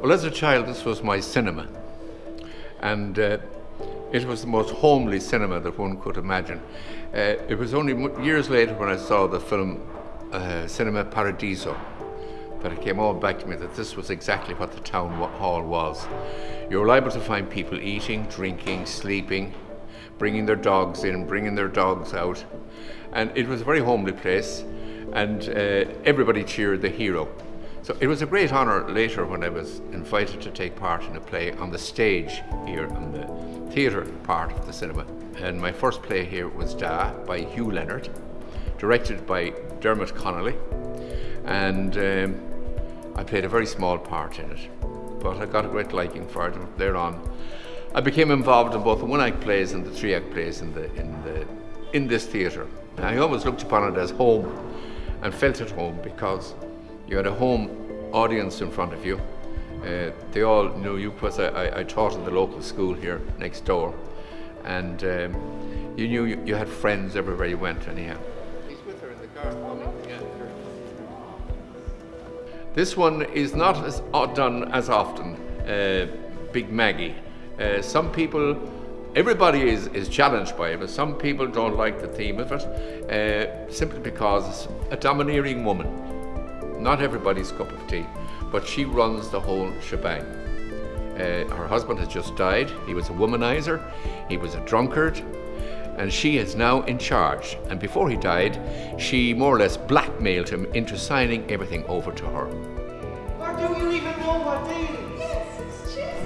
Well, as a child, this was my cinema. And uh, it was the most homely cinema that one could imagine. Uh, it was only years later when I saw the film uh, Cinema Paradiso that it came all back to me that this was exactly what the town hall was. You were liable to find people eating, drinking, sleeping, bringing their dogs in, bringing their dogs out. And it was a very homely place, and uh, everybody cheered the hero. So it was a great honour later when I was invited to take part in a play on the stage here on the theatre part of the cinema. And my first play here was Da by Hugh Leonard, directed by Dermot Connolly. And um, I played a very small part in it, but I got a great liking for it thereon. I became involved in both the one-act plays and the three-act plays in, the, in, the, in this theatre. I always looked upon it as home and felt at home because you had a home audience in front of you. Uh, they all knew you because I, I, I, taught in the local school here next door. And um, you knew you, you, had friends everywhere you went anyhow. He's with her in the car. This one is not as done as often, uh, Big Maggie. Uh, some people, everybody is, is challenged by it, but some people don't like the theme of it uh, simply because it's a domineering woman not everybody's cup of tea, but she runs the whole shebang. Uh, her husband has just died. He was a womanizer, he was a drunkard, and she is now in charge. And before he died, she more or less blackmailed him into signing everything over to her. What do you even know what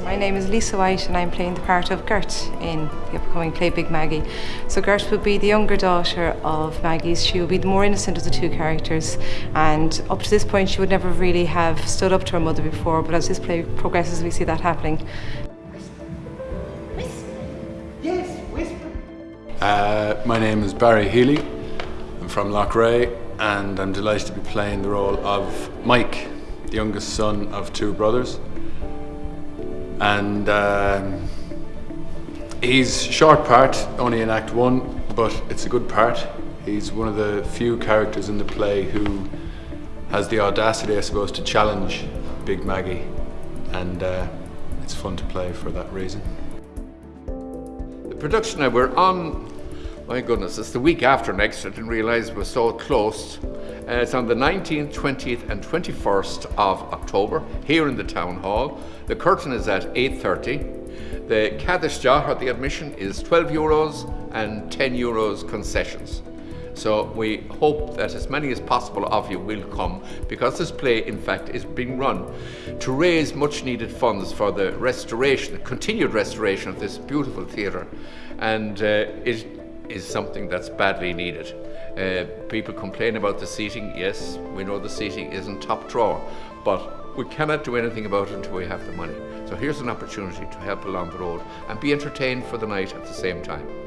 my name is Lisa White and I'm playing the part of Gert in the upcoming play Big Maggie. So Gert will be the younger daughter of Maggie's. She will be the more innocent of the two characters and up to this point she would never really have stood up to her mother before but as this play progresses we see that happening. Yes, whisper. Uh, my name is Barry Healy. I'm from Loughrea and I'm delighted to be playing the role of Mike, the youngest son of two brothers and um, he's short part, only in Act One, but it's a good part. He's one of the few characters in the play who has the audacity, I suppose, to challenge Big Maggie, and uh, it's fun to play for that reason. The production that we're on, my goodness, it's the week after next. I didn't realise we're so close. Uh, it's on the 19th, 20th and 21st of October here in the Town Hall. The curtain is at 8.30. The Cadisja, or the admission, is 12 euros and 10 euros concessions. So we hope that as many as possible of you will come because this play in fact is being run to raise much needed funds for the restoration, the continued restoration of this beautiful theatre and uh, it is something that's badly needed. Uh, people complain about the seating, yes, we know the seating isn't top drawer, but we cannot do anything about it until we have the money. So here's an opportunity to help along the road and be entertained for the night at the same time.